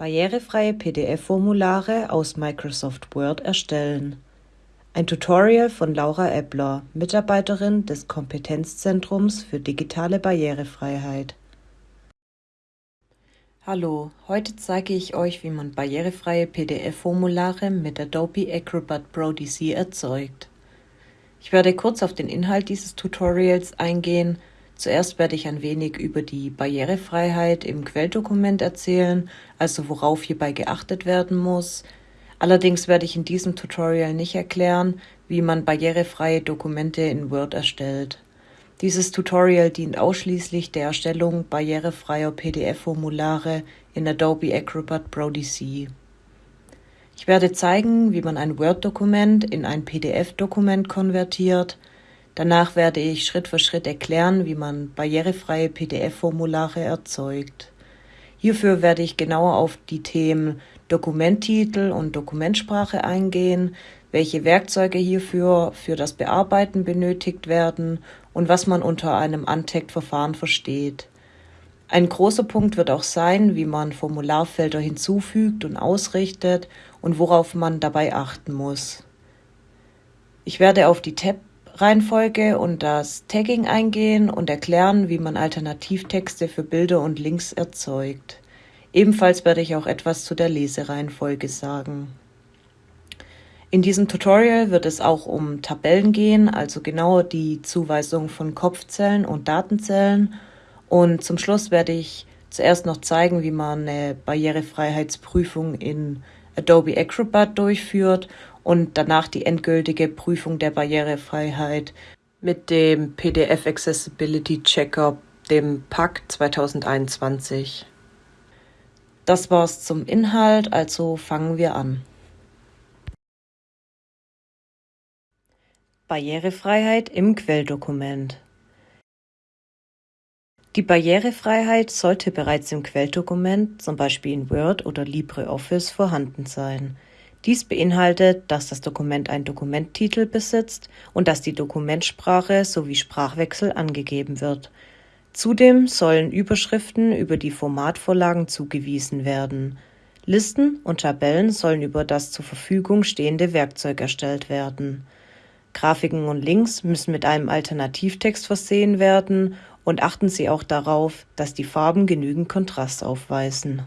Barrierefreie PDF-Formulare aus Microsoft Word erstellen. Ein Tutorial von Laura Eppler, Mitarbeiterin des Kompetenzzentrums für digitale Barrierefreiheit. Hallo, heute zeige ich euch, wie man barrierefreie PDF-Formulare mit Adobe Acrobat Pro DC erzeugt. Ich werde kurz auf den Inhalt dieses Tutorials eingehen Zuerst werde ich ein wenig über die Barrierefreiheit im Quelldokument erzählen, also worauf hierbei geachtet werden muss. Allerdings werde ich in diesem Tutorial nicht erklären, wie man barrierefreie Dokumente in Word erstellt. Dieses Tutorial dient ausschließlich der Erstellung barrierefreier PDF-Formulare in Adobe Acrobat Pro DC. Ich werde zeigen, wie man ein Word-Dokument in ein PDF-Dokument konvertiert, Danach werde ich Schritt für Schritt erklären, wie man barrierefreie PDF-Formulare erzeugt. Hierfür werde ich genauer auf die Themen Dokumenttitel und Dokumentsprache eingehen, welche Werkzeuge hierfür für das Bearbeiten benötigt werden und was man unter einem Untagged-Verfahren versteht. Ein großer Punkt wird auch sein, wie man Formularfelder hinzufügt und ausrichtet und worauf man dabei achten muss. Ich werde auf die Tab Reihenfolge und das Tagging eingehen und erklären, wie man Alternativtexte für Bilder und Links erzeugt. Ebenfalls werde ich auch etwas zu der Lesereihenfolge sagen. In diesem Tutorial wird es auch um Tabellen gehen, also genauer die Zuweisung von Kopfzellen und Datenzellen. Und zum Schluss werde ich zuerst noch zeigen, wie man eine Barrierefreiheitsprüfung in Adobe Acrobat durchführt und danach die endgültige Prüfung der Barrierefreiheit mit dem PDF Accessibility Checker, dem PAC 2021. Das war's zum Inhalt, also fangen wir an. Barrierefreiheit im Quelldokument. Die Barrierefreiheit sollte bereits im Quelldokument, zum Beispiel in Word oder LibreOffice, vorhanden sein. Dies beinhaltet, dass das Dokument einen Dokumenttitel besitzt und dass die Dokumentsprache sowie Sprachwechsel angegeben wird. Zudem sollen Überschriften über die Formatvorlagen zugewiesen werden. Listen und Tabellen sollen über das zur Verfügung stehende Werkzeug erstellt werden. Grafiken und Links müssen mit einem Alternativtext versehen werden und achten Sie auch darauf, dass die Farben genügend Kontrast aufweisen.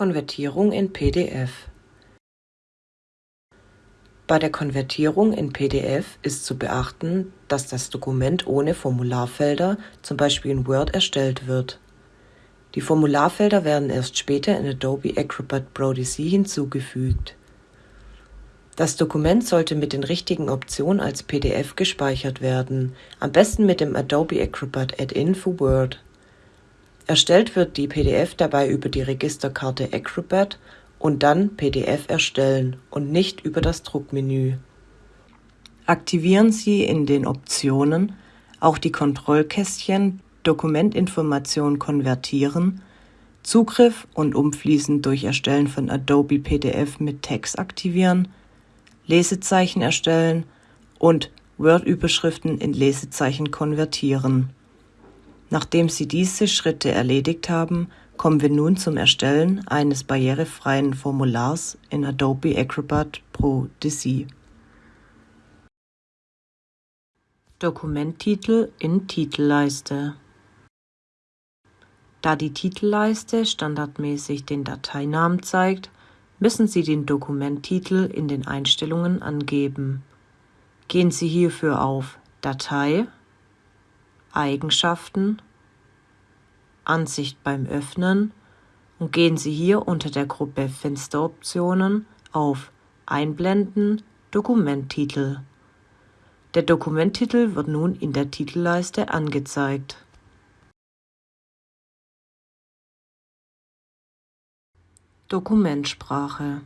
Konvertierung in PDF Bei der Konvertierung in PDF ist zu beachten, dass das Dokument ohne Formularfelder, zum Beispiel in Word, erstellt wird. Die Formularfelder werden erst später in Adobe Acrobat Pro DC hinzugefügt. Das Dokument sollte mit den richtigen Optionen als PDF gespeichert werden, am besten mit dem Adobe Acrobat Add-in für Word. Erstellt wird die PDF dabei über die Registerkarte Acrobat und dann PDF erstellen und nicht über das Druckmenü. Aktivieren Sie in den Optionen auch die Kontrollkästchen Dokumentinformation konvertieren, Zugriff und Umfließen durch Erstellen von Adobe PDF mit Text aktivieren, Lesezeichen erstellen und Word-Überschriften in Lesezeichen konvertieren Nachdem Sie diese Schritte erledigt haben, kommen wir nun zum Erstellen eines barrierefreien Formulars in Adobe Acrobat Pro DC. Dokumenttitel in Titelleiste Da die Titelleiste standardmäßig den Dateinamen zeigt, müssen Sie den Dokumenttitel in den Einstellungen angeben. Gehen Sie hierfür auf Datei Eigenschaften, Ansicht beim Öffnen und gehen Sie hier unter der Gruppe Fensteroptionen auf Einblenden Dokumenttitel. Der Dokumenttitel wird nun in der Titelleiste angezeigt. Dokumentsprache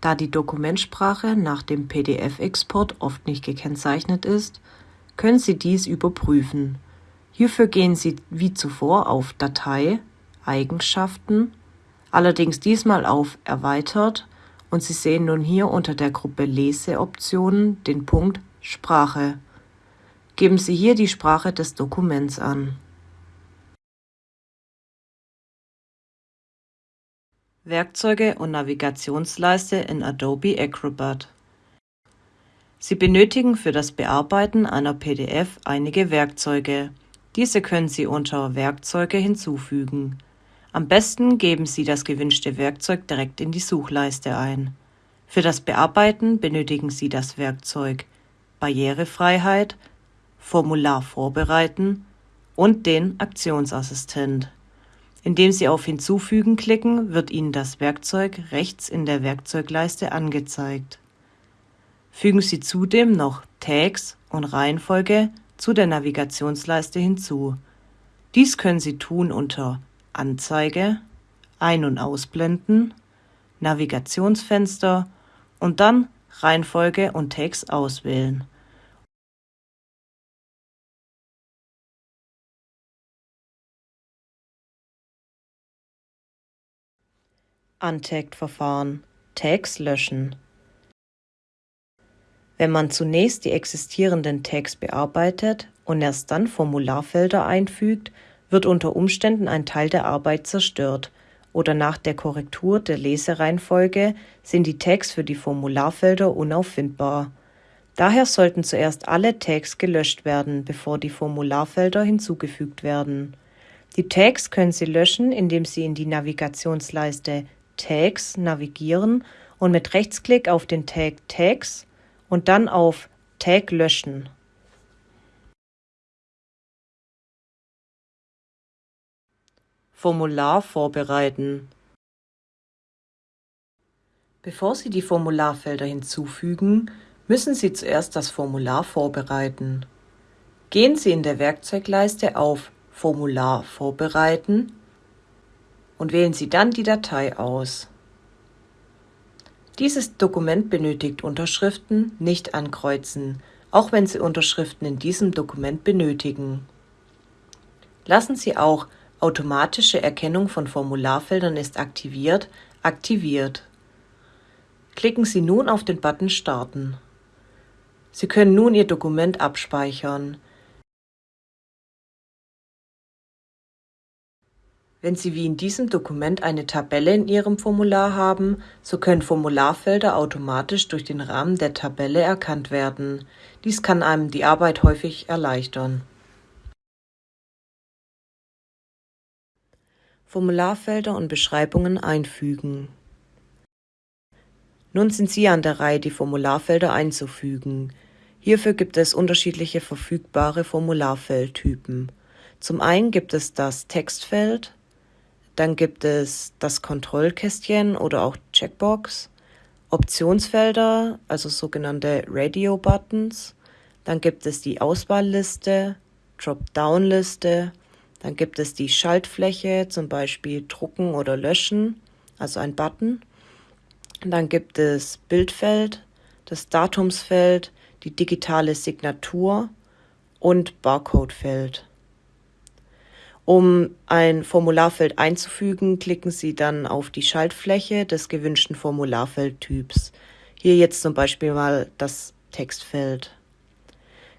Da die Dokumentsprache nach dem PDF-Export oft nicht gekennzeichnet ist, können Sie dies überprüfen. Hierfür gehen Sie wie zuvor auf Datei, Eigenschaften, allerdings diesmal auf Erweitert und Sie sehen nun hier unter der Gruppe Leseoptionen den Punkt Sprache. Geben Sie hier die Sprache des Dokuments an. Werkzeuge und Navigationsleiste in Adobe Acrobat Sie benötigen für das Bearbeiten einer PDF einige Werkzeuge. Diese können Sie unter Werkzeuge hinzufügen. Am besten geben Sie das gewünschte Werkzeug direkt in die Suchleiste ein. Für das Bearbeiten benötigen Sie das Werkzeug Barrierefreiheit, Formular vorbereiten und den Aktionsassistent. Indem Sie auf Hinzufügen klicken, wird Ihnen das Werkzeug rechts in der Werkzeugleiste angezeigt. Fügen Sie zudem noch Tags und Reihenfolge zu der Navigationsleiste hinzu. Dies können Sie tun unter Anzeige, Ein- und Ausblenden, Navigationsfenster und dann Reihenfolge und Tags auswählen. Untagged-Verfahren Tags löschen Wenn man zunächst die existierenden Tags bearbeitet und erst dann Formularfelder einfügt, wird unter Umständen ein Teil der Arbeit zerstört oder nach der Korrektur der Lesereihenfolge sind die Tags für die Formularfelder unauffindbar. Daher sollten zuerst alle Tags gelöscht werden, bevor die Formularfelder hinzugefügt werden. Die Tags können Sie löschen, indem Sie in die Navigationsleiste Tags navigieren und mit Rechtsklick auf den Tag Tags und dann auf Tag löschen. Formular vorbereiten. Bevor Sie die Formularfelder hinzufügen, müssen Sie zuerst das Formular vorbereiten. Gehen Sie in der Werkzeugleiste auf Formular vorbereiten und wählen Sie dann die Datei aus. Dieses Dokument benötigt Unterschriften, nicht ankreuzen, auch wenn Sie Unterschriften in diesem Dokument benötigen. Lassen Sie auch Automatische Erkennung von Formularfeldern ist aktiviert aktiviert. Klicken Sie nun auf den Button Starten. Sie können nun Ihr Dokument abspeichern. Wenn Sie wie in diesem Dokument eine Tabelle in Ihrem Formular haben, so können Formularfelder automatisch durch den Rahmen der Tabelle erkannt werden. Dies kann einem die Arbeit häufig erleichtern. Formularfelder und Beschreibungen einfügen. Nun sind Sie an der Reihe, die Formularfelder einzufügen. Hierfür gibt es unterschiedliche verfügbare Formularfeldtypen. Zum einen gibt es das Textfeld, dann gibt es das Kontrollkästchen oder auch Checkbox, Optionsfelder, also sogenannte Radio-Buttons. Dann gibt es die Auswahlliste, Dropdown-Liste. Dann gibt es die Schaltfläche, zum Beispiel Drucken oder Löschen, also ein Button. Dann gibt es Bildfeld, das Datumsfeld, die digitale Signatur und Barcodefeld. Um ein Formularfeld einzufügen, klicken Sie dann auf die Schaltfläche des gewünschten Formularfeldtyps. Hier jetzt zum Beispiel mal das Textfeld.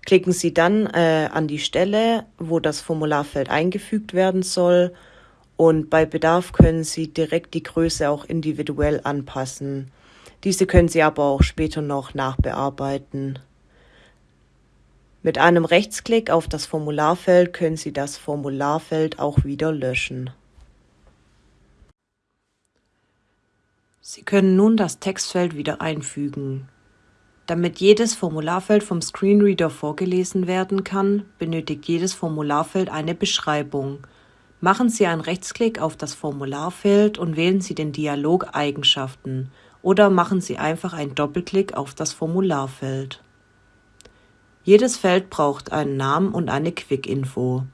Klicken Sie dann äh, an die Stelle, wo das Formularfeld eingefügt werden soll und bei Bedarf können Sie direkt die Größe auch individuell anpassen. Diese können Sie aber auch später noch nachbearbeiten. Mit einem Rechtsklick auf das Formularfeld können Sie das Formularfeld auch wieder löschen. Sie können nun das Textfeld wieder einfügen. Damit jedes Formularfeld vom Screenreader vorgelesen werden kann, benötigt jedes Formularfeld eine Beschreibung. Machen Sie einen Rechtsklick auf das Formularfeld und wählen Sie den Dialog Eigenschaften oder machen Sie einfach einen Doppelklick auf das Formularfeld. Jedes Feld braucht einen Namen und eine Quick-Info.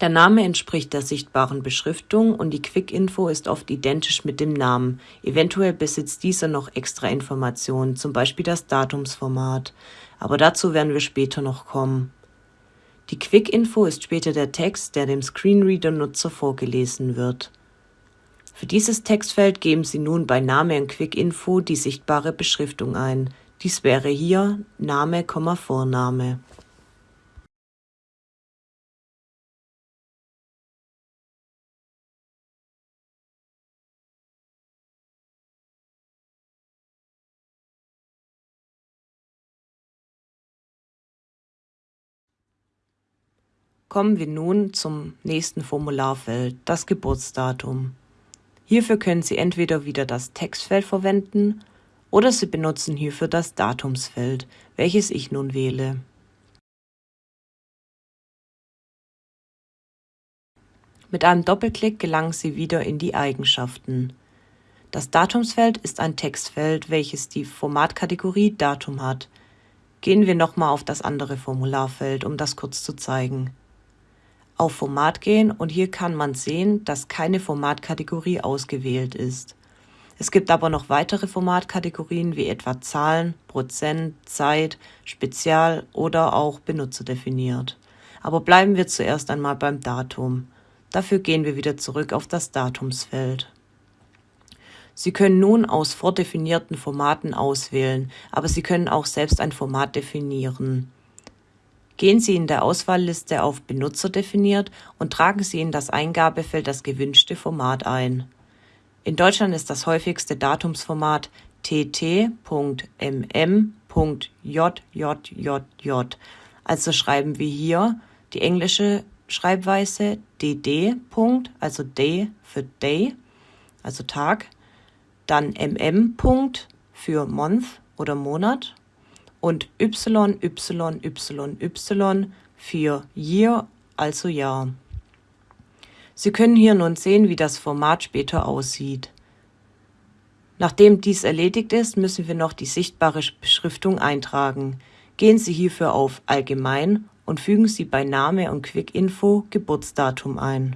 Der Name entspricht der sichtbaren Beschriftung und die Quick-Info ist oft identisch mit dem Namen. Eventuell besitzt dieser noch extra Informationen, zum Beispiel das Datumsformat. Aber dazu werden wir später noch kommen. Die Quick-Info ist später der Text, der dem Screenreader-Nutzer vorgelesen wird. Für dieses Textfeld geben Sie nun bei Name und Quick-Info die sichtbare Beschriftung ein. Dies wäre hier Name, Vorname. Kommen wir nun zum nächsten Formularfeld, das Geburtsdatum. Hierfür können Sie entweder wieder das Textfeld verwenden oder Sie benutzen hierfür das Datumsfeld, welches ich nun wähle. Mit einem Doppelklick gelangen Sie wieder in die Eigenschaften. Das Datumsfeld ist ein Textfeld, welches die Formatkategorie Datum hat. Gehen wir nochmal auf das andere Formularfeld, um das kurz zu zeigen. Auf Format gehen und hier kann man sehen, dass keine Formatkategorie ausgewählt ist. Es gibt aber noch weitere Formatkategorien wie etwa Zahlen, Prozent, Zeit, Spezial oder auch Benutzer definiert. Aber bleiben wir zuerst einmal beim Datum. Dafür gehen wir wieder zurück auf das Datumsfeld. Sie können nun aus vordefinierten Formaten auswählen, aber Sie können auch selbst ein Format definieren. Gehen Sie in der Auswahlliste auf Benutzer definiert und tragen Sie in das Eingabefeld das gewünschte Format ein. In Deutschland ist das häufigste Datumsformat tt.mm.jjjj, also schreiben wir hier die englische Schreibweise dd. also day für day, also Tag, dann mm. für month oder Monat und y, y, y, y für year, also Jahr. Sie können hier nun sehen, wie das Format später aussieht. Nachdem dies erledigt ist, müssen wir noch die sichtbare Beschriftung eintragen. Gehen Sie hierfür auf Allgemein und fügen Sie bei Name und Quick-Info Geburtsdatum ein.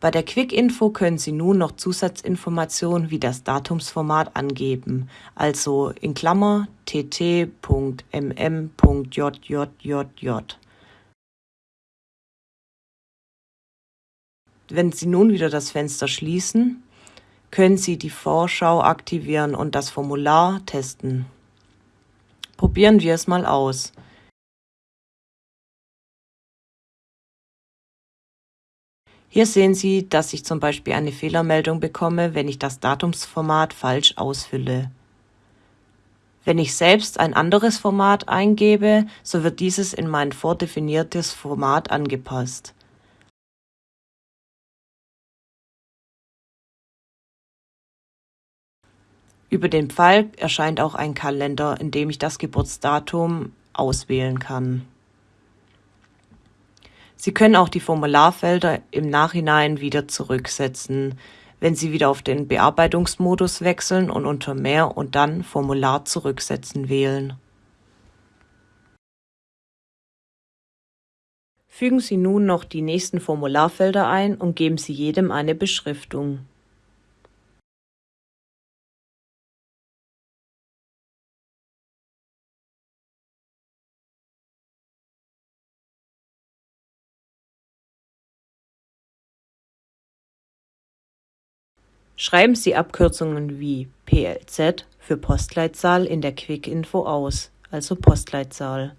Bei der Quick-Info können Sie nun noch Zusatzinformationen wie das Datumsformat angeben, also in Klammer tt.mm.jjjj. Wenn Sie nun wieder das Fenster schließen, können Sie die Vorschau aktivieren und das Formular testen. Probieren wir es mal aus. Hier sehen Sie, dass ich zum Beispiel eine Fehlermeldung bekomme, wenn ich das Datumsformat falsch ausfülle. Wenn ich selbst ein anderes Format eingebe, so wird dieses in mein vordefiniertes Format angepasst. Über den Pfeil erscheint auch ein Kalender, in dem ich das Geburtsdatum auswählen kann. Sie können auch die Formularfelder im Nachhinein wieder zurücksetzen, wenn Sie wieder auf den Bearbeitungsmodus wechseln und unter Mehr und dann Formular zurücksetzen wählen. Fügen Sie nun noch die nächsten Formularfelder ein und geben Sie jedem eine Beschriftung. Schreiben Sie Abkürzungen wie PLZ für Postleitzahl in der Quick-Info aus, also Postleitzahl.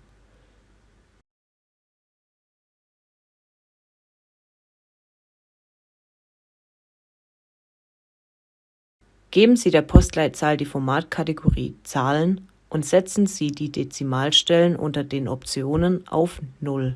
Geben Sie der Postleitzahl die Formatkategorie Zahlen und setzen Sie die Dezimalstellen unter den Optionen auf Null.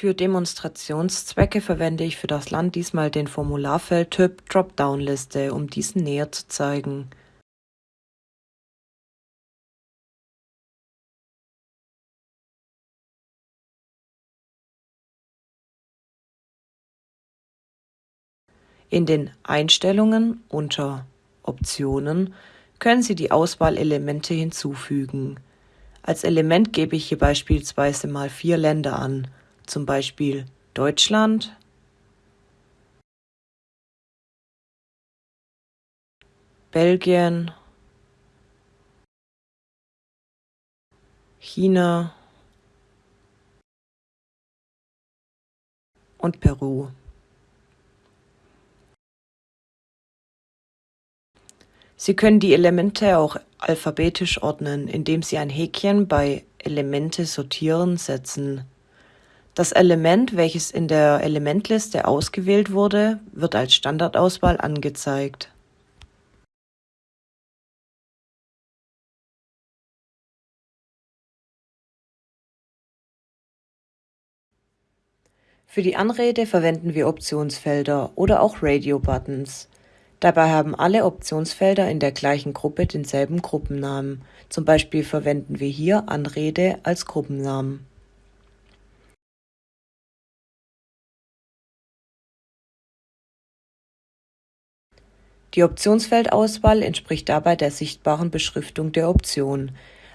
Für Demonstrationszwecke verwende ich für das Land diesmal den Formularfeldtyp Dropdown-Liste, um diesen näher zu zeigen. In den Einstellungen unter Optionen können Sie die Auswahlelemente hinzufügen. Als Element gebe ich hier beispielsweise mal vier Länder an zum Beispiel Deutschland, Belgien, China und Peru. Sie können die Elemente auch alphabetisch ordnen, indem Sie ein Häkchen bei Elemente sortieren setzen. Das Element, welches in der Elementliste ausgewählt wurde, wird als Standardauswahl angezeigt. Für die Anrede verwenden wir Optionsfelder oder auch Radio-Buttons. Dabei haben alle Optionsfelder in der gleichen Gruppe denselben Gruppennamen, zum Beispiel verwenden wir hier Anrede als Gruppennamen. Die Optionsfeldauswahl entspricht dabei der sichtbaren Beschriftung der Option,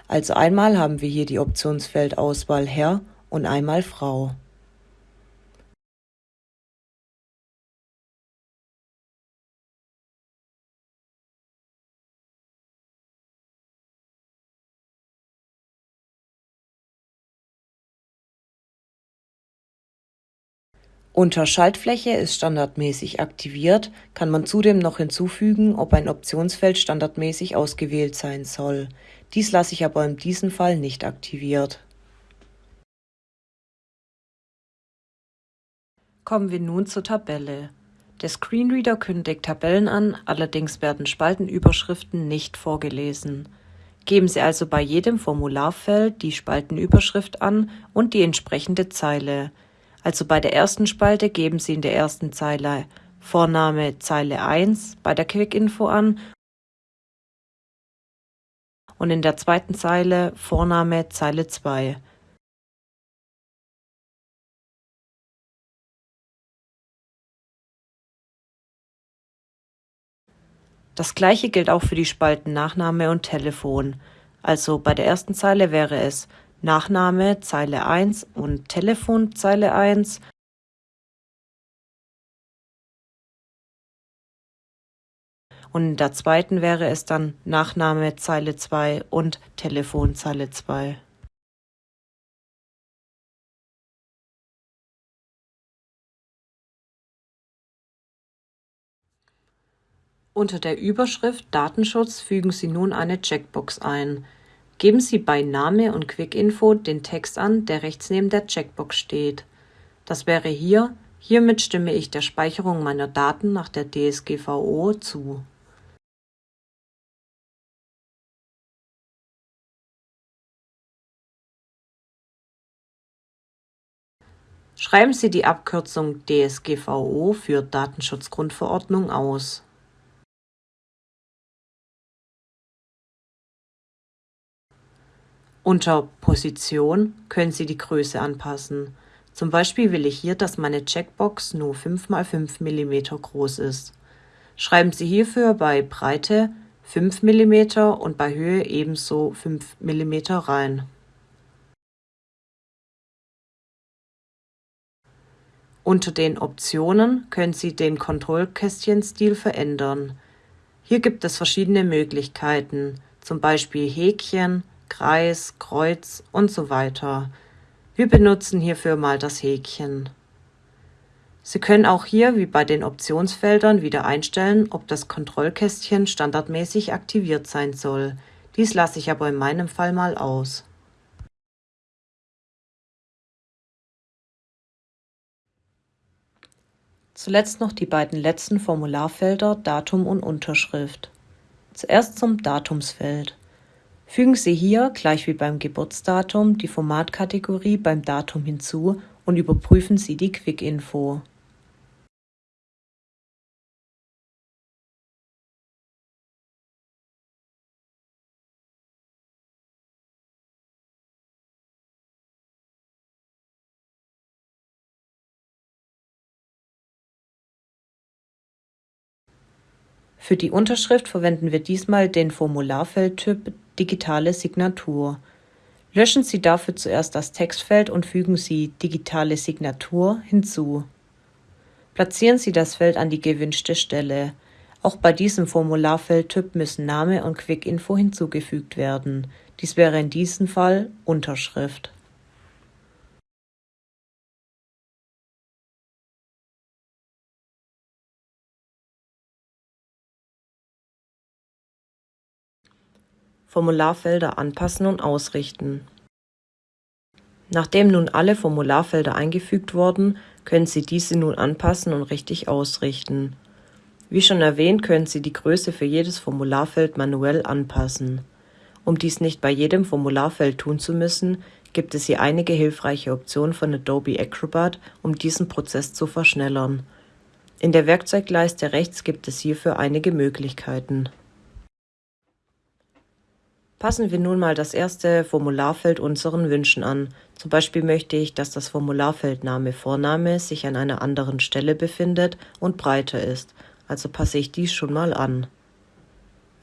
also einmal haben wir hier die Optionsfeldauswahl Herr und einmal Frau. Unter Schaltfläche ist standardmäßig aktiviert, kann man zudem noch hinzufügen, ob ein Optionsfeld standardmäßig ausgewählt sein soll. Dies lasse ich aber in diesem Fall nicht aktiviert. Kommen wir nun zur Tabelle. Der Screenreader kündigt Tabellen an, allerdings werden Spaltenüberschriften nicht vorgelesen. Geben Sie also bei jedem Formularfeld die Spaltenüberschrift an und die entsprechende Zeile. Also bei der ersten Spalte geben Sie in der ersten Zeile Vorname Zeile 1 bei der Quick-Info an und in der zweiten Zeile Vorname Zeile 2. Das gleiche gilt auch für die Spalten Nachname und Telefon. Also bei der ersten Zeile wäre es Nachname Zeile 1 und Telefon Zeile 1 und in der zweiten wäre es dann Nachname Zeile 2 und Telefon Zeile 2. Unter der Überschrift Datenschutz fügen Sie nun eine Checkbox ein. Geben Sie bei Name und Quick-Info den Text an, der rechts neben der Checkbox steht. Das wäre hier Hiermit stimme ich der Speicherung meiner Daten nach der DSGVO zu. Schreiben Sie die Abkürzung DSGVO für Datenschutzgrundverordnung aus. Unter Position können Sie die Größe anpassen. Zum Beispiel will ich hier, dass meine Checkbox nur 5 x 5 mm groß ist. Schreiben Sie hierfür bei Breite 5 mm und bei Höhe ebenso 5 mm rein. Unter den Optionen können Sie den Kontrollkästchenstil verändern. Hier gibt es verschiedene Möglichkeiten, zum Beispiel Häkchen, Kreis, Kreuz und so weiter. Wir benutzen hierfür mal das Häkchen. Sie können auch hier wie bei den Optionsfeldern wieder einstellen, ob das Kontrollkästchen standardmäßig aktiviert sein soll. Dies lasse ich aber in meinem Fall mal aus. Zuletzt noch die beiden letzten Formularfelder Datum und Unterschrift. Zuerst zum Datumsfeld. Fügen Sie hier, gleich wie beim Geburtsdatum, die Formatkategorie beim Datum hinzu und überprüfen Sie die Quick-Info. Für die Unterschrift verwenden wir diesmal den Formularfeldtyp Digitale Signatur. Löschen Sie dafür zuerst das Textfeld und fügen Sie Digitale Signatur hinzu. Platzieren Sie das Feld an die gewünschte Stelle. Auch bei diesem Formularfeldtyp müssen Name und Quick-Info hinzugefügt werden. Dies wäre in diesem Fall Unterschrift. Formularfelder anpassen und ausrichten. Nachdem nun alle Formularfelder eingefügt wurden, können Sie diese nun anpassen und richtig ausrichten. Wie schon erwähnt, können Sie die Größe für jedes Formularfeld manuell anpassen. Um dies nicht bei jedem Formularfeld tun zu müssen, gibt es hier einige hilfreiche Optionen von Adobe Acrobat, um diesen Prozess zu verschnellern. In der Werkzeugleiste rechts gibt es hierfür einige Möglichkeiten. Passen wir nun mal das erste Formularfeld unseren Wünschen an. Zum Beispiel möchte ich, dass das Formularfeld Name Vorname sich an einer anderen Stelle befindet und breiter ist, also passe ich dies schon mal an.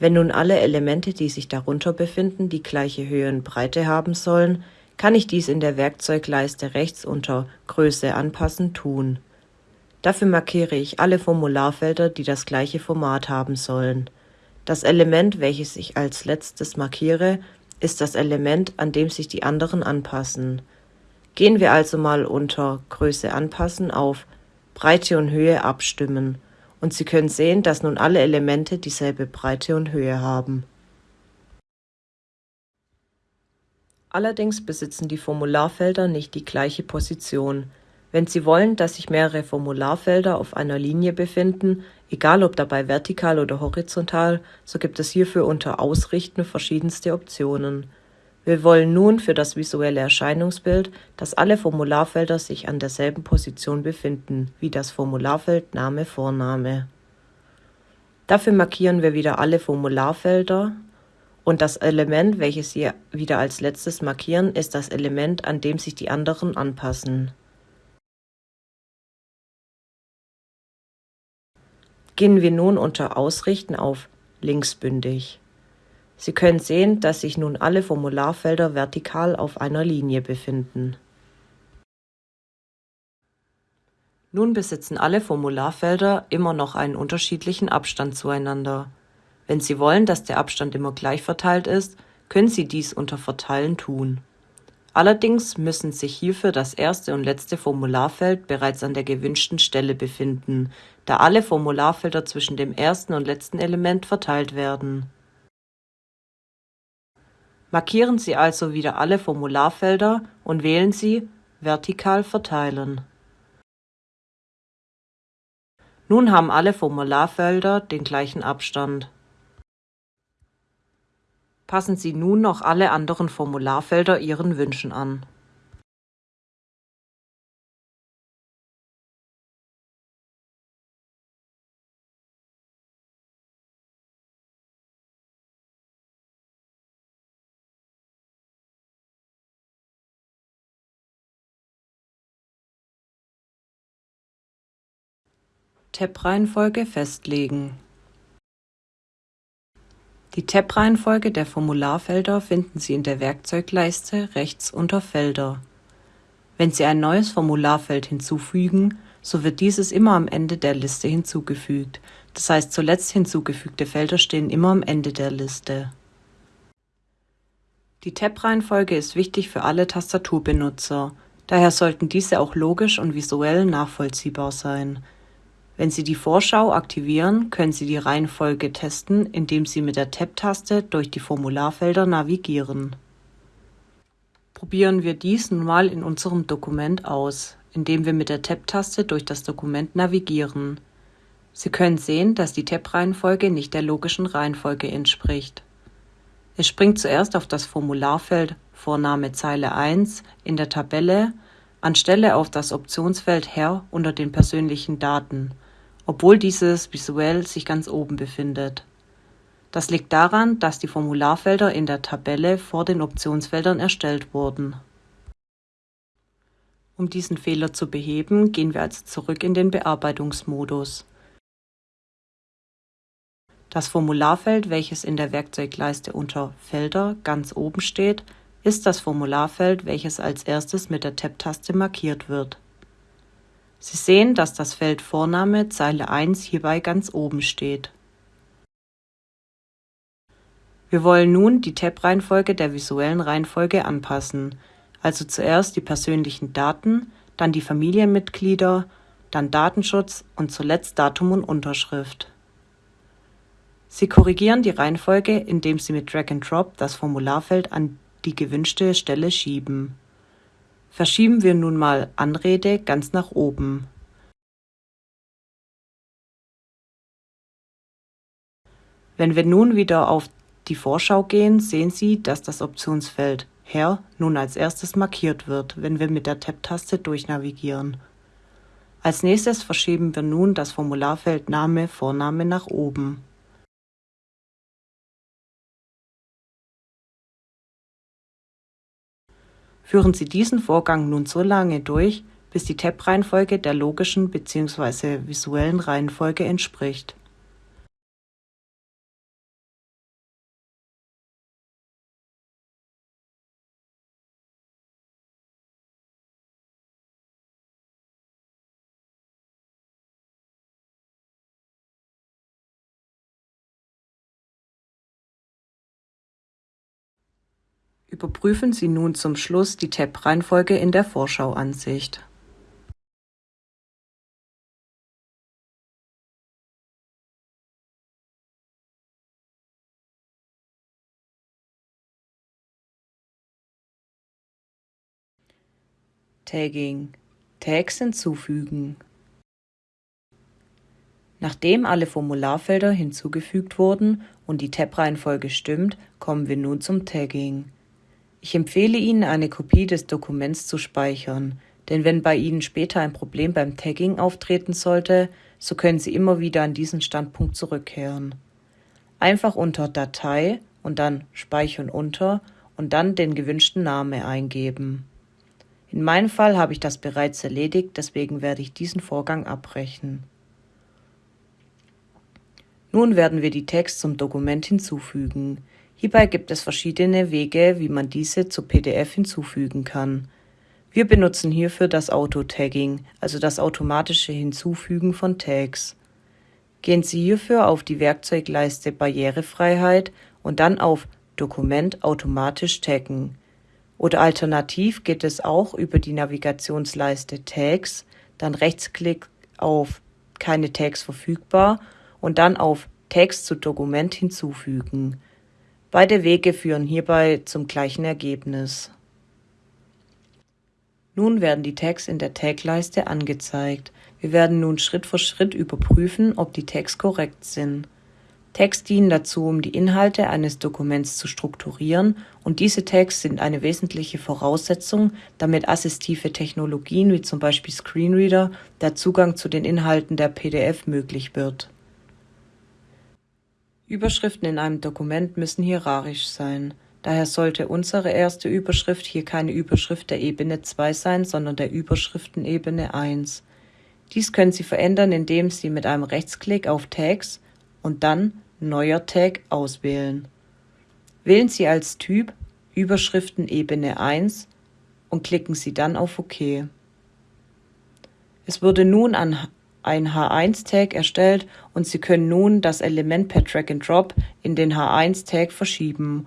Wenn nun alle Elemente, die sich darunter befinden, die gleiche Höhe und Breite haben sollen, kann ich dies in der Werkzeugleiste rechts unter Größe anpassen tun. Dafür markiere ich alle Formularfelder, die das gleiche Format haben sollen. Das Element, welches ich als letztes markiere, ist das Element, an dem sich die anderen anpassen. Gehen wir also mal unter Größe anpassen auf Breite und Höhe abstimmen und Sie können sehen, dass nun alle Elemente dieselbe Breite und Höhe haben. Allerdings besitzen die Formularfelder nicht die gleiche Position. Wenn Sie wollen, dass sich mehrere Formularfelder auf einer Linie befinden, egal ob dabei vertikal oder horizontal, so gibt es hierfür unter Ausrichten verschiedenste Optionen. Wir wollen nun für das visuelle Erscheinungsbild, dass alle Formularfelder sich an derselben Position befinden, wie das Formularfeld Name Vorname. Dafür markieren wir wieder alle Formularfelder und das Element, welches wir wieder als letztes markieren, ist das Element, an dem sich die anderen anpassen. Gehen wir nun unter Ausrichten auf linksbündig. Sie können sehen, dass sich nun alle Formularfelder vertikal auf einer Linie befinden. Nun besitzen alle Formularfelder immer noch einen unterschiedlichen Abstand zueinander. Wenn Sie wollen, dass der Abstand immer gleich verteilt ist, können Sie dies unter Verteilen tun. Allerdings müssen sich hierfür das erste und letzte Formularfeld bereits an der gewünschten Stelle befinden, da alle Formularfelder zwischen dem ersten und letzten Element verteilt werden. Markieren Sie also wieder alle Formularfelder und wählen Sie Vertikal verteilen. Nun haben alle Formularfelder den gleichen Abstand. Passen Sie nun noch alle anderen Formularfelder Ihren Wünschen an. Tab-Reihenfolge festlegen die Tab-Reihenfolge der Formularfelder finden Sie in der Werkzeugleiste rechts unter Felder. Wenn Sie ein neues Formularfeld hinzufügen, so wird dieses immer am Ende der Liste hinzugefügt, das heißt zuletzt hinzugefügte Felder stehen immer am Ende der Liste. Die Tab-Reihenfolge ist wichtig für alle Tastaturbenutzer, daher sollten diese auch logisch und visuell nachvollziehbar sein wenn Sie die Vorschau aktivieren, können Sie die Reihenfolge testen, indem Sie mit der Tab-Taste durch die Formularfelder navigieren. Probieren wir dies nun mal in unserem Dokument aus, indem wir mit der Tab-Taste durch das Dokument navigieren. Sie können sehen, dass die Tab-Reihenfolge nicht der logischen Reihenfolge entspricht. Es springt zuerst auf das Formularfeld Vorname Zeile 1 in der Tabelle anstelle auf das Optionsfeld Herr unter den persönlichen Daten obwohl dieses visuell sich ganz oben befindet. Das liegt daran, dass die Formularfelder in der Tabelle vor den Optionsfeldern erstellt wurden. Um diesen Fehler zu beheben, gehen wir also zurück in den Bearbeitungsmodus. Das Formularfeld, welches in der Werkzeugleiste unter Felder ganz oben steht, ist das Formularfeld, welches als erstes mit der Tab-Taste markiert wird. Sie sehen, dass das Feld Vorname Zeile 1 hierbei ganz oben steht. Wir wollen nun die Tab-Reihenfolge der visuellen Reihenfolge anpassen, also zuerst die persönlichen Daten, dann die Familienmitglieder, dann Datenschutz und zuletzt Datum und Unterschrift. Sie korrigieren die Reihenfolge, indem Sie mit Drag and Drop das Formularfeld an die gewünschte Stelle schieben. Verschieben wir nun mal Anrede ganz nach oben. Wenn wir nun wieder auf die Vorschau gehen, sehen Sie, dass das Optionsfeld Herr nun als erstes markiert wird, wenn wir mit der Tab-Taste durchnavigieren. Als nächstes verschieben wir nun das Formularfeld Name, Vorname nach oben. Führen Sie diesen Vorgang nun so lange durch, bis die Tab-Reihenfolge der logischen bzw. visuellen Reihenfolge entspricht. Überprüfen Sie nun zum Schluss die Tab-Reihenfolge in der Vorschauansicht. Tagging Tags hinzufügen Nachdem alle Formularfelder hinzugefügt wurden und die Tab-Reihenfolge stimmt, kommen wir nun zum Tagging. Ich empfehle Ihnen, eine Kopie des Dokuments zu speichern, denn wenn bei Ihnen später ein Problem beim Tagging auftreten sollte, so können Sie immer wieder an diesen Standpunkt zurückkehren. Einfach unter Datei und dann Speichern unter und dann den gewünschten Namen eingeben. In meinem Fall habe ich das bereits erledigt, deswegen werde ich diesen Vorgang abbrechen. Nun werden wir die Text zum Dokument hinzufügen. Hierbei gibt es verschiedene Wege, wie man diese zu PDF hinzufügen kann. Wir benutzen hierfür das Auto-Tagging, also das automatische Hinzufügen von Tags. Gehen Sie hierfür auf die Werkzeugleiste Barrierefreiheit und dann auf Dokument automatisch taggen. Oder alternativ geht es auch über die Navigationsleiste Tags, dann Rechtsklick auf Keine Tags verfügbar und dann auf Tags zu Dokument hinzufügen. Beide Wege führen hierbei zum gleichen Ergebnis. Nun werden die Tags in der Tagleiste angezeigt. Wir werden nun Schritt für Schritt überprüfen, ob die Tags korrekt sind. Tags dienen dazu, um die Inhalte eines Dokuments zu strukturieren und diese Tags sind eine wesentliche Voraussetzung, damit assistive Technologien wie zum Beispiel Screenreader der Zugang zu den Inhalten der PDF möglich wird. Überschriften in einem Dokument müssen hierarchisch sein. Daher sollte unsere erste Überschrift hier keine Überschrift der Ebene 2 sein, sondern der Überschriftenebene 1. Dies können Sie verändern, indem Sie mit einem Rechtsklick auf Tags und dann Neuer Tag auswählen. Wählen Sie als Typ Überschriftenebene 1 und klicken Sie dann auf OK. Es wurde nun an ein H1-Tag erstellt und Sie können nun das Element per Drag and Drop in den H1-Tag verschieben.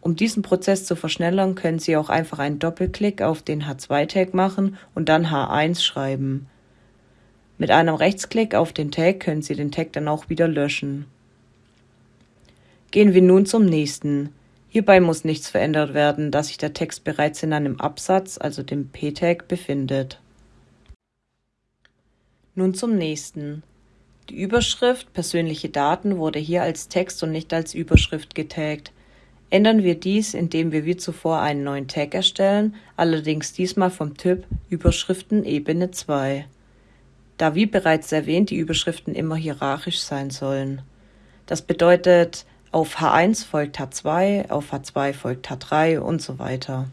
Um diesen Prozess zu verschnellern, können Sie auch einfach einen Doppelklick auf den H2-Tag machen und dann H1 schreiben. Mit einem Rechtsklick auf den Tag können Sie den Tag dann auch wieder löschen. Gehen wir nun zum nächsten. Hierbei muss nichts verändert werden, da sich der Text bereits in einem Absatz, also dem P-Tag, befindet. Nun zum nächsten. Die Überschrift Persönliche Daten wurde hier als Text und nicht als Überschrift getaggt. Ändern wir dies, indem wir wie zuvor einen neuen Tag erstellen, allerdings diesmal vom Typ Überschriften Ebene 2. Da wie bereits erwähnt die Überschriften immer hierarchisch sein sollen. Das bedeutet, auf H1 folgt H2, auf H2 folgt H3 und so weiter.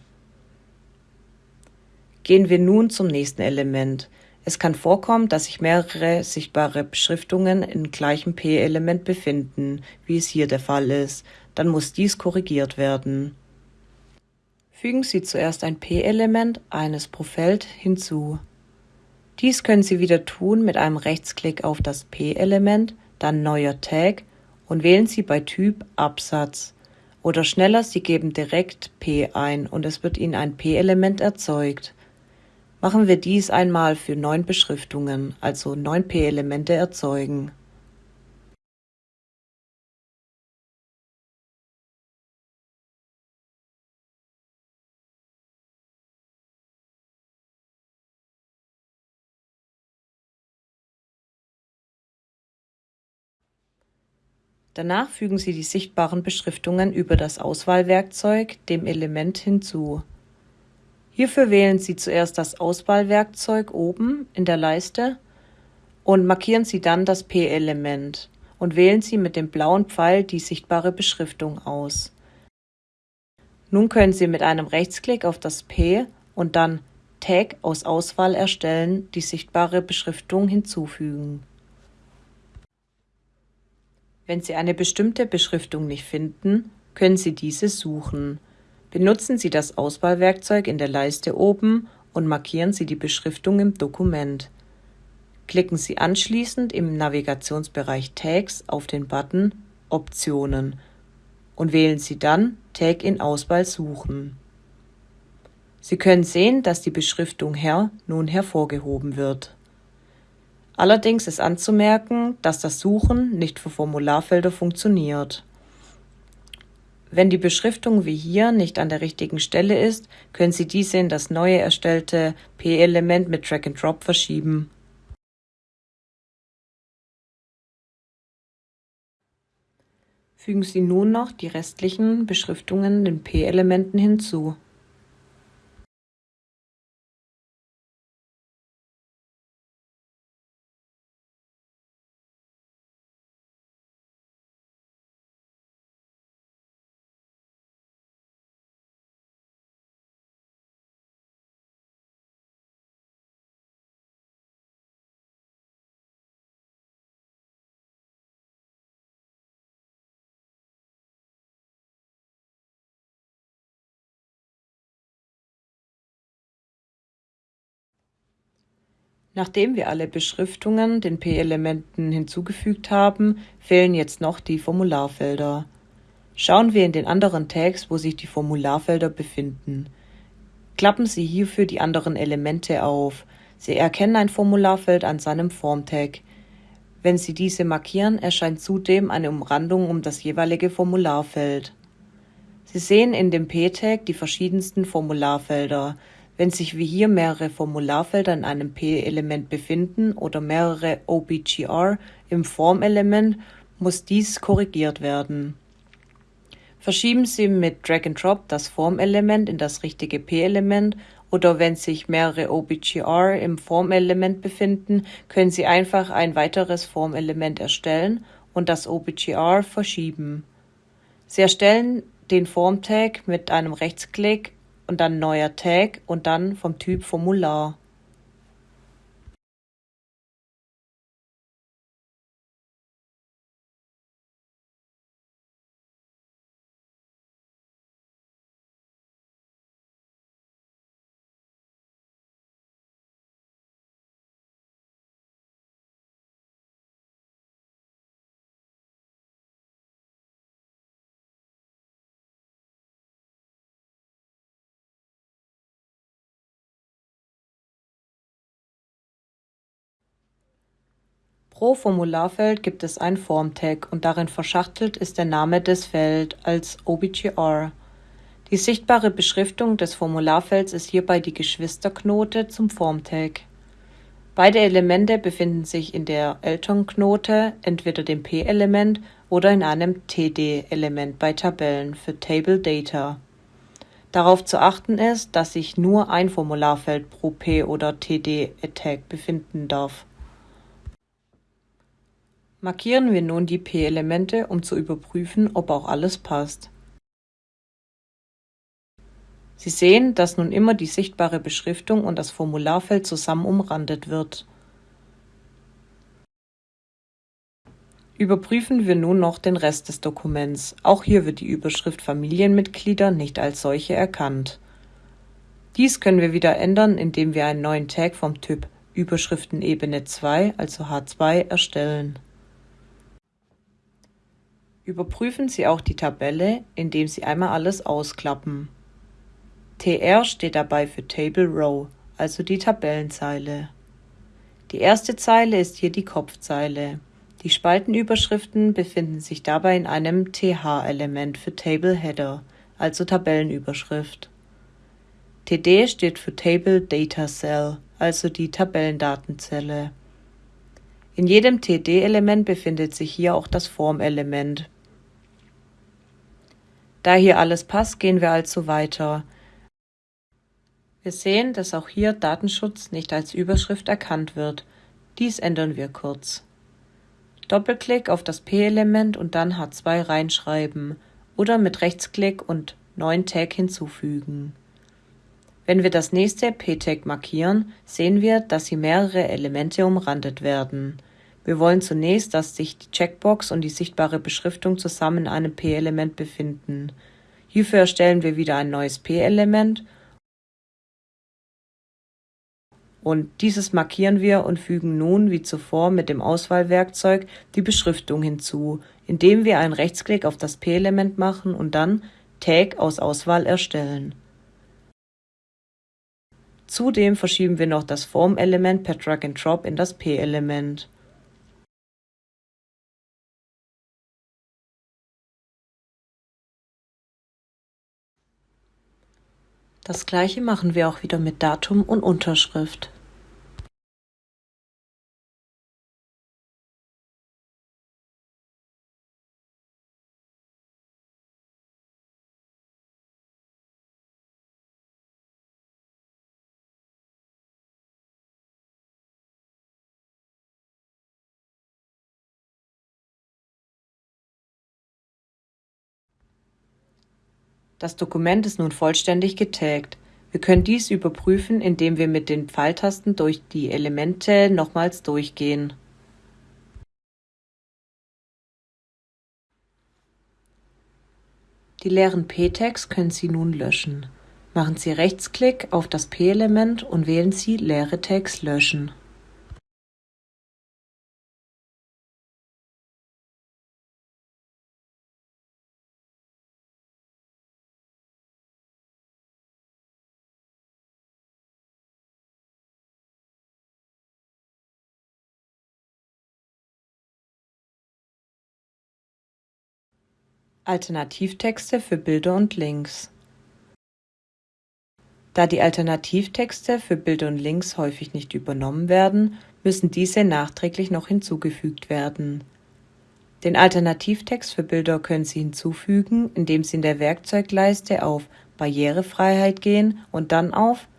Gehen wir nun zum nächsten Element. Es kann vorkommen, dass sich mehrere sichtbare Beschriftungen im gleichen P-Element befinden, wie es hier der Fall ist. Dann muss dies korrigiert werden. Fügen Sie zuerst ein P-Element eines pro Feld hinzu. Dies können Sie wieder tun mit einem Rechtsklick auf das P-Element, dann Neuer Tag und wählen Sie bei Typ Absatz. Oder schneller, Sie geben direkt P ein und es wird Ihnen ein P-Element erzeugt. Machen wir dies einmal für neun Beschriftungen, also neun p-Elemente erzeugen. Danach fügen Sie die sichtbaren Beschriftungen über das Auswahlwerkzeug dem Element hinzu. Hierfür wählen Sie zuerst das Auswahlwerkzeug oben in der Leiste und markieren Sie dann das P-Element und wählen Sie mit dem blauen Pfeil die sichtbare Beschriftung aus. Nun können Sie mit einem Rechtsklick auf das P und dann Tag aus Auswahl erstellen die sichtbare Beschriftung hinzufügen. Wenn Sie eine bestimmte Beschriftung nicht finden, können Sie diese suchen. Benutzen Sie das Auswahlwerkzeug in der Leiste oben und markieren Sie die Beschriftung im Dokument. Klicken Sie anschließend im Navigationsbereich Tags auf den Button Optionen und wählen Sie dann Tag in Auswahl suchen. Sie können sehen, dass die Beschriftung Herr nun hervorgehoben wird. Allerdings ist anzumerken, dass das Suchen nicht für Formularfelder funktioniert. Wenn die Beschriftung wie hier nicht an der richtigen Stelle ist, können Sie diese in das neue erstellte P-Element mit Drag and Drop verschieben. Fügen Sie nun noch die restlichen Beschriftungen den P-Elementen hinzu. Nachdem wir alle Beschriftungen den P-Elementen hinzugefügt haben, fehlen jetzt noch die Formularfelder. Schauen wir in den anderen Tags, wo sich die Formularfelder befinden. Klappen Sie hierfür die anderen Elemente auf. Sie erkennen ein Formularfeld an seinem Form-Tag. Wenn Sie diese markieren, erscheint zudem eine Umrandung um das jeweilige Formularfeld. Sie sehen in dem P-Tag die verschiedensten Formularfelder. Wenn sich wie hier mehrere Formularfelder in einem P-Element befinden oder mehrere OBGR im Formelement, muss dies korrigiert werden. Verschieben Sie mit Drag and Drop das Formelement in das richtige P-Element oder wenn sich mehrere OBGR im Formelement befinden, können Sie einfach ein weiteres Formelement erstellen und das OBGR verschieben. Sie erstellen den Form-Tag mit einem Rechtsklick und dann neuer Tag und dann vom Typ Formular. Pro Formularfeld gibt es ein Form-Tag und darin verschachtelt ist der Name des Feld als OBGR. Die sichtbare Beschriftung des Formularfelds ist hierbei die Geschwisterknote zum Form-Tag. Beide Elemente befinden sich in der Eltern-Knote, entweder dem P-Element oder in einem TD-Element bei Tabellen für Table Data. Darauf zu achten ist, dass sich nur ein Formularfeld pro P- oder TD-Tag befinden darf. Markieren wir nun die P-Elemente, um zu überprüfen, ob auch alles passt. Sie sehen, dass nun immer die sichtbare Beschriftung und das Formularfeld zusammen umrandet wird. Überprüfen wir nun noch den Rest des Dokuments. Auch hier wird die Überschrift Familienmitglieder nicht als solche erkannt. Dies können wir wieder ändern, indem wir einen neuen Tag vom Typ Überschriftenebene 2, also H2, erstellen. Überprüfen Sie auch die Tabelle, indem Sie einmal alles ausklappen. TR steht dabei für Table Row, also die Tabellenzeile. Die erste Zeile ist hier die Kopfzeile. Die Spaltenüberschriften befinden sich dabei in einem TH-Element für Table Header, also Tabellenüberschrift. TD steht für Table Data Cell, also die Tabellendatenzelle. In jedem TD-Element befindet sich hier auch das Formelement. Da hier alles passt, gehen wir also weiter. Wir sehen, dass auch hier Datenschutz nicht als Überschrift erkannt wird. Dies ändern wir kurz. Doppelklick auf das P-Element und dann H2 reinschreiben oder mit Rechtsklick und neuen Tag hinzufügen. Wenn wir das nächste P-Tag markieren, sehen wir, dass hier mehrere Elemente umrandet werden. Wir wollen zunächst, dass sich die Checkbox und die sichtbare Beschriftung zusammen in einem P-Element befinden. Hierfür erstellen wir wieder ein neues P-Element und dieses markieren wir und fügen nun wie zuvor mit dem Auswahlwerkzeug die Beschriftung hinzu, indem wir einen Rechtsklick auf das P-Element machen und dann Tag aus Auswahl erstellen. Zudem verschieben wir noch das Form-Element per Drag and Drop in das P-Element. Das gleiche machen wir auch wieder mit Datum und Unterschrift. Das Dokument ist nun vollständig getaggt. Wir können dies überprüfen, indem wir mit den Pfeiltasten durch die Elemente nochmals durchgehen. Die leeren p-Tags können Sie nun löschen. Machen Sie Rechtsklick auf das p-Element und wählen Sie Leere Tags löschen. Alternativtexte für Bilder und Links Da die Alternativtexte für Bilder und Links häufig nicht übernommen werden, müssen diese nachträglich noch hinzugefügt werden. Den Alternativtext für Bilder können Sie hinzufügen, indem Sie in der Werkzeugleiste auf Barrierefreiheit gehen und dann auf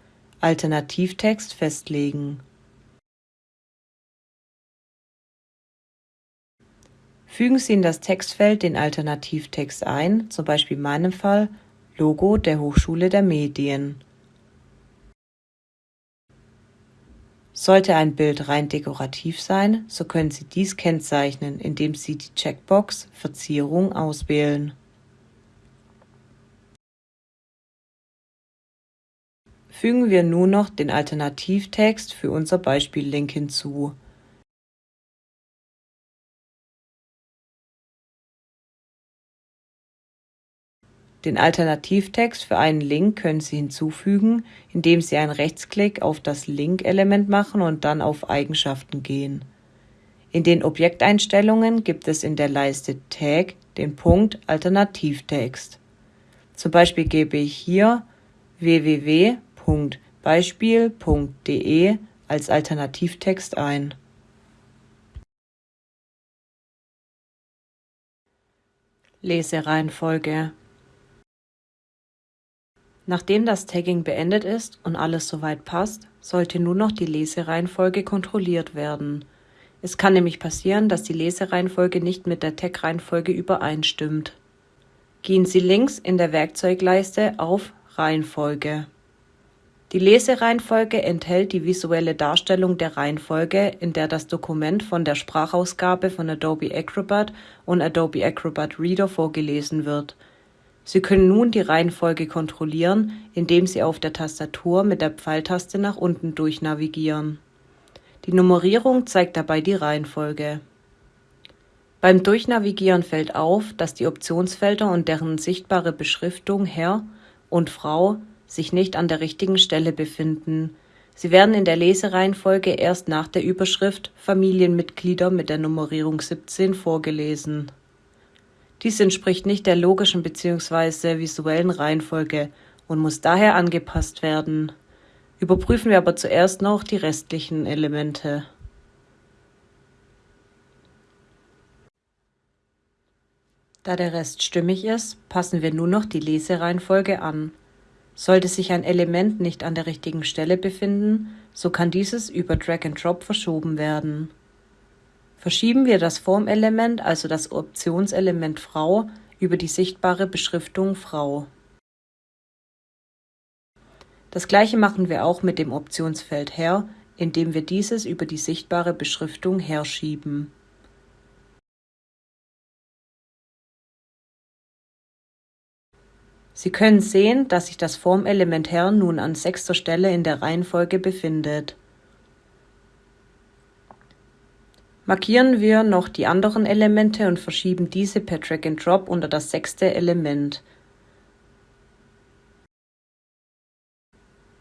Alternativtext festlegen Fügen Sie in das Textfeld den Alternativtext ein, zum Beispiel in meinem Fall Logo der Hochschule der Medien. Sollte ein Bild rein dekorativ sein, so können Sie dies kennzeichnen, indem Sie die Checkbox Verzierung auswählen. Fügen wir nun noch den Alternativtext für unser Beispiellink hinzu Den Alternativtext für einen Link können Sie hinzufügen, indem Sie einen Rechtsklick auf das Link-Element machen und dann auf Eigenschaften gehen. In den Objekteinstellungen gibt es in der Leiste Tag den Punkt Alternativtext. Zum Beispiel gebe ich hier www.beispiel.de als Alternativtext ein. Lesereihenfolge Nachdem das Tagging beendet ist und alles soweit passt, sollte nur noch die Lesereihenfolge kontrolliert werden. Es kann nämlich passieren, dass die Lesereihenfolge nicht mit der Tag-Reihenfolge übereinstimmt. Gehen Sie links in der Werkzeugleiste auf Reihenfolge. Die Lesereihenfolge enthält die visuelle Darstellung der Reihenfolge, in der das Dokument von der Sprachausgabe von Adobe Acrobat und Adobe Acrobat Reader vorgelesen wird Sie können nun die Reihenfolge kontrollieren, indem Sie auf der Tastatur mit der Pfeiltaste nach unten durchnavigieren. Die Nummerierung zeigt dabei die Reihenfolge. Beim Durchnavigieren fällt auf, dass die Optionsfelder und deren sichtbare Beschriftung Herr und Frau sich nicht an der richtigen Stelle befinden. Sie werden in der Lesereihenfolge erst nach der Überschrift Familienmitglieder mit der Nummerierung 17 vorgelesen dies entspricht nicht der logischen bzw. visuellen Reihenfolge und muss daher angepasst werden. Überprüfen wir aber zuerst noch die restlichen Elemente. Da der Rest stimmig ist, passen wir nun noch die Lesereihenfolge an. Sollte sich ein Element nicht an der richtigen Stelle befinden, so kann dieses über Drag and Drop verschoben werden. Verschieben wir das Formelement, also das Optionselement Frau, über die sichtbare Beschriftung Frau. Das gleiche machen wir auch mit dem Optionsfeld Herr, indem wir dieses über die sichtbare Beschriftung Herr schieben. Sie können sehen, dass sich das Formelement Herr nun an sechster Stelle in der Reihenfolge befindet. Markieren wir noch die anderen Elemente und verschieben diese per Drag and Drop unter das sechste Element.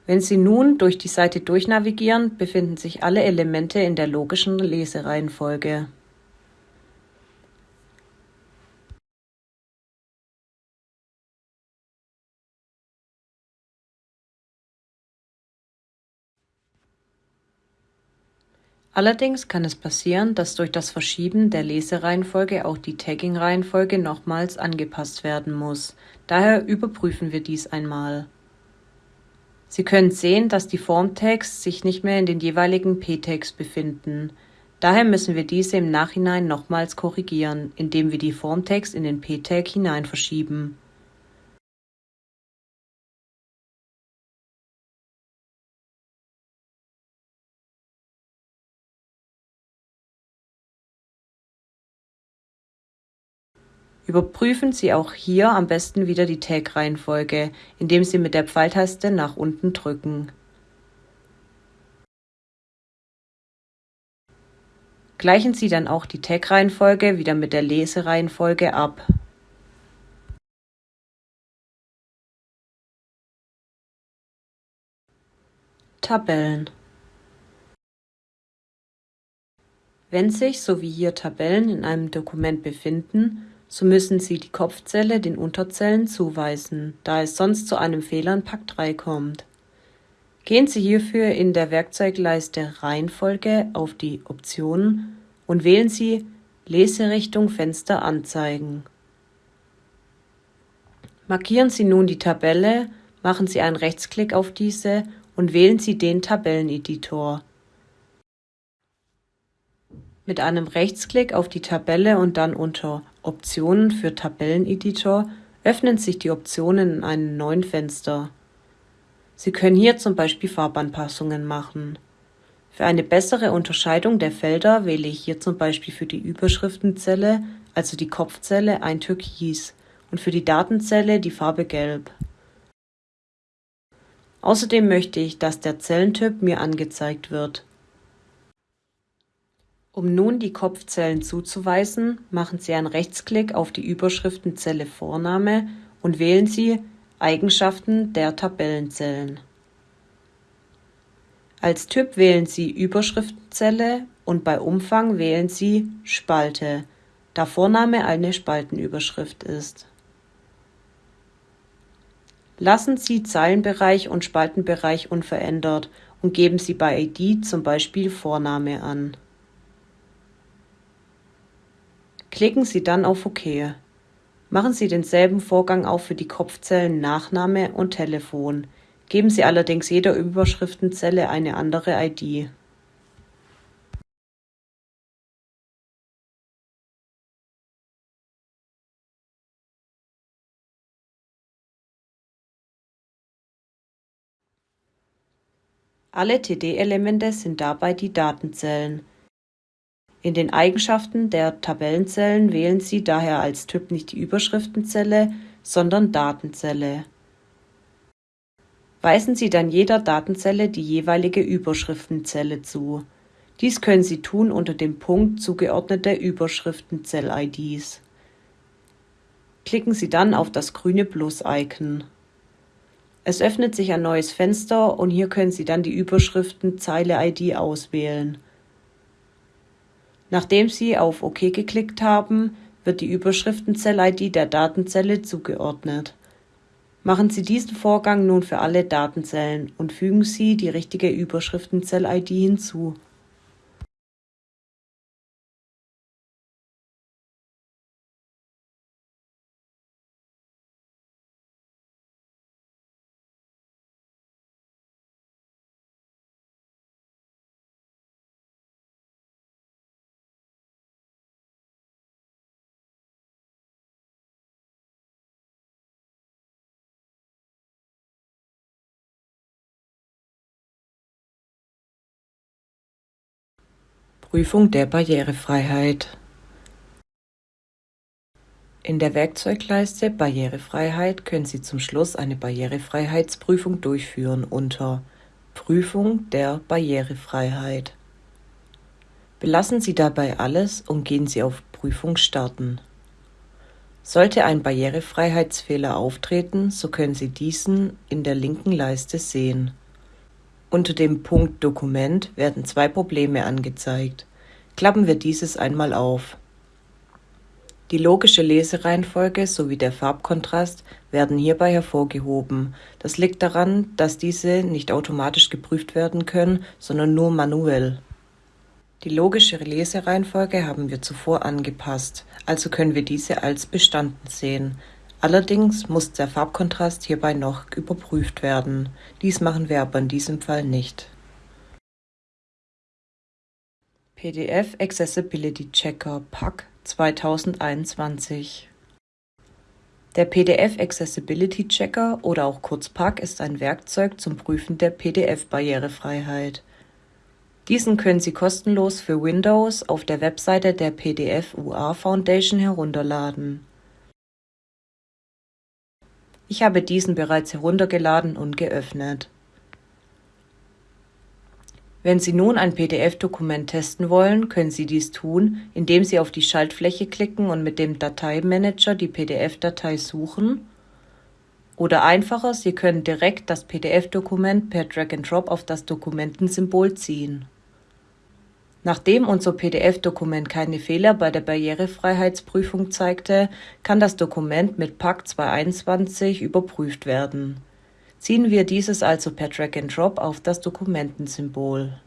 Wenn Sie nun durch die Seite durchnavigieren, befinden sich alle Elemente in der logischen Lesereihenfolge. Allerdings kann es passieren, dass durch das Verschieben der Lesereihenfolge auch die Tagging-Reihenfolge nochmals angepasst werden muss. Daher überprüfen wir dies einmal. Sie können sehen, dass die Form-Tags sich nicht mehr in den jeweiligen p-Tags befinden. Daher müssen wir diese im Nachhinein nochmals korrigieren, indem wir die Form-Tags in den p-Tag hinein verschieben. Überprüfen Sie auch hier am besten wieder die Tag-Reihenfolge, indem Sie mit der Pfeiltaste nach unten drücken. Gleichen Sie dann auch die Tag-Reihenfolge wieder mit der Lesereihenfolge ab. Tabellen Wenn sich, so wie hier Tabellen in einem Dokument befinden, so müssen Sie die Kopfzelle den Unterzellen zuweisen, da es sonst zu einem Fehler in Pakt 3 kommt. Gehen Sie hierfür in der Werkzeugleiste Reihenfolge auf die Optionen und wählen Sie Leserichtung Fenster anzeigen. Markieren Sie nun die Tabelle, machen Sie einen Rechtsklick auf diese und wählen Sie den Tabelleneditor. Mit einem Rechtsklick auf die Tabelle und dann unter Optionen für Tabelleneditor öffnen sich die Optionen in einem neuen Fenster. Sie können hier zum Beispiel Farbanpassungen machen. Für eine bessere Unterscheidung der Felder wähle ich hier zum Beispiel für die Überschriftenzelle, also die Kopfzelle, ein Türkis und für die Datenzelle die Farbe Gelb. Außerdem möchte ich, dass der Zellentyp mir angezeigt wird. Um nun die Kopfzellen zuzuweisen, machen Sie einen Rechtsklick auf die Überschriftenzelle Vorname und wählen Sie Eigenschaften der Tabellenzellen. Als Typ wählen Sie Überschriftenzelle und bei Umfang wählen Sie Spalte, da Vorname eine Spaltenüberschrift ist. Lassen Sie Zeilenbereich und Spaltenbereich unverändert und geben Sie bei ID zum Beispiel Vorname an. Klicken Sie dann auf OK. Machen Sie denselben Vorgang auch für die Kopfzellen Nachname und Telefon, geben Sie allerdings jeder Überschriftenzelle eine andere ID. Alle TD-Elemente sind dabei die Datenzellen. In den Eigenschaften der Tabellenzellen wählen Sie daher als Typ nicht die Überschriftenzelle, sondern Datenzelle. Weisen Sie dann jeder Datenzelle die jeweilige Überschriftenzelle zu. Dies können Sie tun unter dem Punkt Zugeordnete Überschriftenzell-IDs. Klicken Sie dann auf das grüne Plus-Icon. Es öffnet sich ein neues Fenster und hier können Sie dann die Überschriftenzeile-ID auswählen. Nachdem Sie auf OK geklickt haben, wird die Überschriftenzell-ID der Datenzelle zugeordnet. Machen Sie diesen Vorgang nun für alle Datenzellen und fügen Sie die richtige Überschriftenzell-ID hinzu Prüfung der Barrierefreiheit In der Werkzeugleiste Barrierefreiheit können Sie zum Schluss eine Barrierefreiheitsprüfung durchführen unter Prüfung der Barrierefreiheit. Belassen Sie dabei alles und gehen Sie auf Prüfung starten. Sollte ein Barrierefreiheitsfehler auftreten, so können Sie diesen in der linken Leiste sehen. Unter dem Punkt Dokument werden zwei Probleme angezeigt. Klappen wir dieses einmal auf. Die logische Lesereihenfolge sowie der Farbkontrast werden hierbei hervorgehoben. Das liegt daran, dass diese nicht automatisch geprüft werden können, sondern nur manuell. Die logische Lesereihenfolge haben wir zuvor angepasst, also können wir diese als bestanden sehen. Allerdings muss der Farbkontrast hierbei noch überprüft werden. Dies machen wir aber in diesem Fall nicht. PDF Accessibility Checker PAC 2021 Der PDF Accessibility Checker oder auch kurz PAC ist ein Werkzeug zum Prüfen der PDF-Barrierefreiheit. Diesen können Sie kostenlos für Windows auf der Webseite der PDF UA Foundation herunterladen. Ich habe diesen bereits heruntergeladen und geöffnet. Wenn Sie nun ein PDF-Dokument testen wollen, können Sie dies tun, indem Sie auf die Schaltfläche klicken und mit dem Dateimanager die PDF-Datei suchen. Oder einfacher, Sie können direkt das PDF-Dokument per Drag-and-Drop auf das Dokumentensymbol ziehen. Nachdem unser PDF-Dokument keine Fehler bei der Barrierefreiheitsprüfung zeigte, kann das Dokument mit PAC 221 überprüft werden. Ziehen wir dieses also per Drag-and-Drop auf das Dokumentensymbol.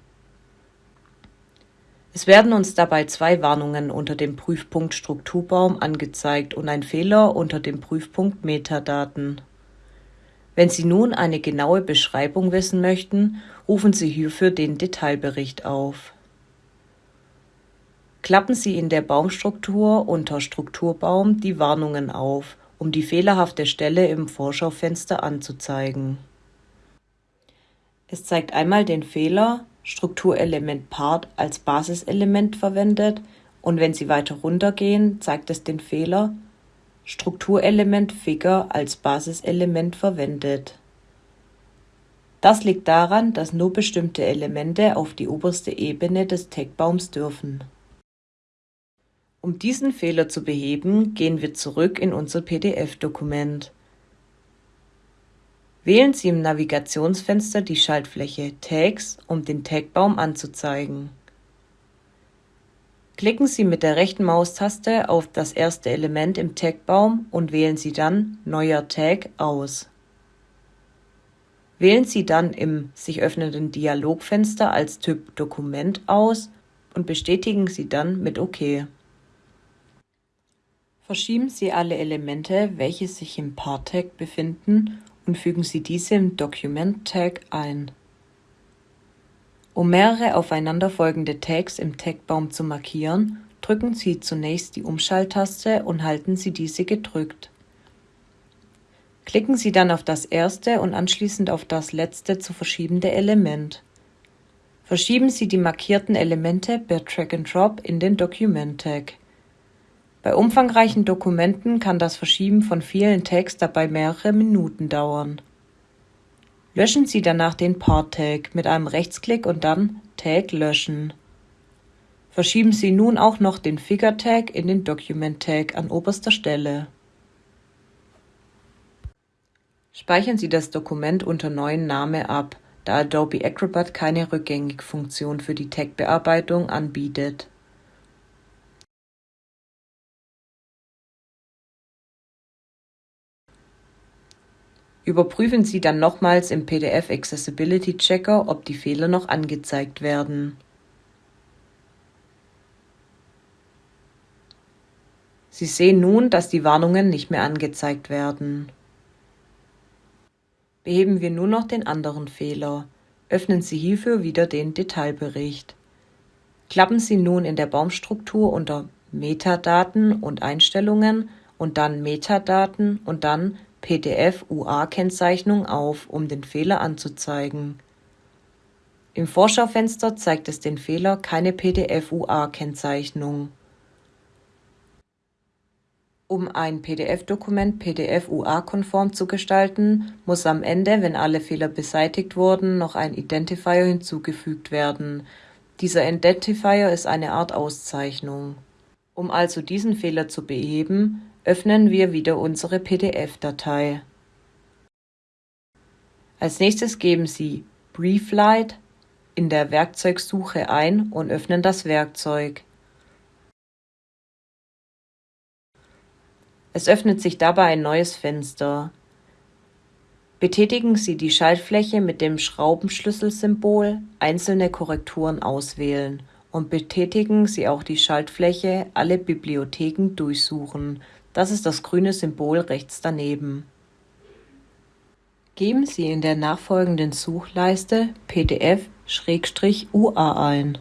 Es werden uns dabei zwei Warnungen unter dem Prüfpunkt Strukturbaum angezeigt und ein Fehler unter dem Prüfpunkt Metadaten. Wenn Sie nun eine genaue Beschreibung wissen möchten, rufen Sie hierfür den Detailbericht auf. Klappen Sie in der Baumstruktur unter Strukturbaum die Warnungen auf, um die fehlerhafte Stelle im Vorschaufenster anzuzeigen. Es zeigt einmal den Fehler Strukturelement Part als Basiselement verwendet und wenn Sie weiter runtergehen, zeigt es den Fehler Strukturelement Figure als Basiselement verwendet. Das liegt daran, dass nur bestimmte Elemente auf die oberste Ebene des Tagbaums dürfen. Um diesen Fehler zu beheben, gehen wir zurück in unser PDF-Dokument. Wählen Sie im Navigationsfenster die Schaltfläche Tags, um den Tagbaum anzuzeigen. Klicken Sie mit der rechten Maustaste auf das erste Element im Tagbaum und wählen Sie dann Neuer Tag aus. Wählen Sie dann im sich öffnenden Dialogfenster als Typ Dokument aus und bestätigen Sie dann mit OK. Verschieben Sie alle Elemente, welche sich im Part-Tag befinden und fügen Sie diese im Document-Tag ein. Um mehrere aufeinanderfolgende Tags im Tagbaum zu markieren, drücken Sie zunächst die Umschalttaste und halten Sie diese gedrückt. Klicken Sie dann auf das erste und anschließend auf das letzte zu verschiebende Element. Verschieben Sie die markierten Elemente per Drag and Drop in den Document Tag. Bei umfangreichen Dokumenten kann das Verschieben von vielen Tags dabei mehrere Minuten dauern. Löschen Sie danach den Part-Tag mit einem Rechtsklick und dann Tag löschen. Verschieben Sie nun auch noch den Figure-Tag in den Document-Tag an oberster Stelle. Speichern Sie das Dokument unter neuen Name ab, da Adobe Acrobat keine Rückgängig-Funktion für die Tag-Bearbeitung anbietet. Überprüfen Sie dann nochmals im PDF Accessibility Checker, ob die Fehler noch angezeigt werden. Sie sehen nun, dass die Warnungen nicht mehr angezeigt werden. Beheben wir nur noch den anderen Fehler. Öffnen Sie hierfür wieder den Detailbericht. Klappen Sie nun in der Baumstruktur unter Metadaten und Einstellungen und dann Metadaten und dann PDF-UA-Kennzeichnung auf, um den Fehler anzuzeigen. Im Vorschaufenster zeigt es den Fehler Keine PDF-UA-Kennzeichnung. Um ein PDF-Dokument PDF-UA-konform zu gestalten, muss am Ende, wenn alle Fehler beseitigt wurden, noch ein Identifier hinzugefügt werden. Dieser Identifier ist eine Art Auszeichnung. Um also diesen Fehler zu beheben, öffnen wir wieder unsere PDF-Datei. Als nächstes geben Sie Brieflight in der Werkzeugsuche ein und öffnen das Werkzeug. Es öffnet sich dabei ein neues Fenster. Betätigen Sie die Schaltfläche mit dem Schraubenschlüsselsymbol Einzelne Korrekturen auswählen und betätigen Sie auch die Schaltfläche Alle Bibliotheken durchsuchen. Das ist das grüne Symbol rechts daneben. Geben Sie in der nachfolgenden Suchleiste PDF-UA ein.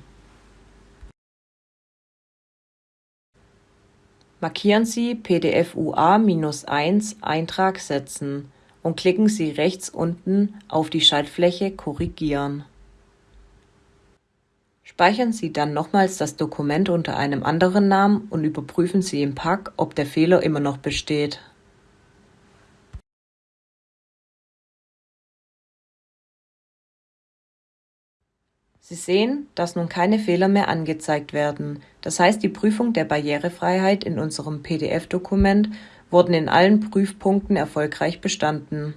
Markieren Sie PDF-UA-1 Eintrag setzen und klicken Sie rechts unten auf die Schaltfläche Korrigieren. Speichern Sie dann nochmals das Dokument unter einem anderen Namen und überprüfen Sie im Pack, ob der Fehler immer noch besteht. Sie sehen, dass nun keine Fehler mehr angezeigt werden, das heißt die Prüfung der Barrierefreiheit in unserem PDF-Dokument wurden in allen Prüfpunkten erfolgreich bestanden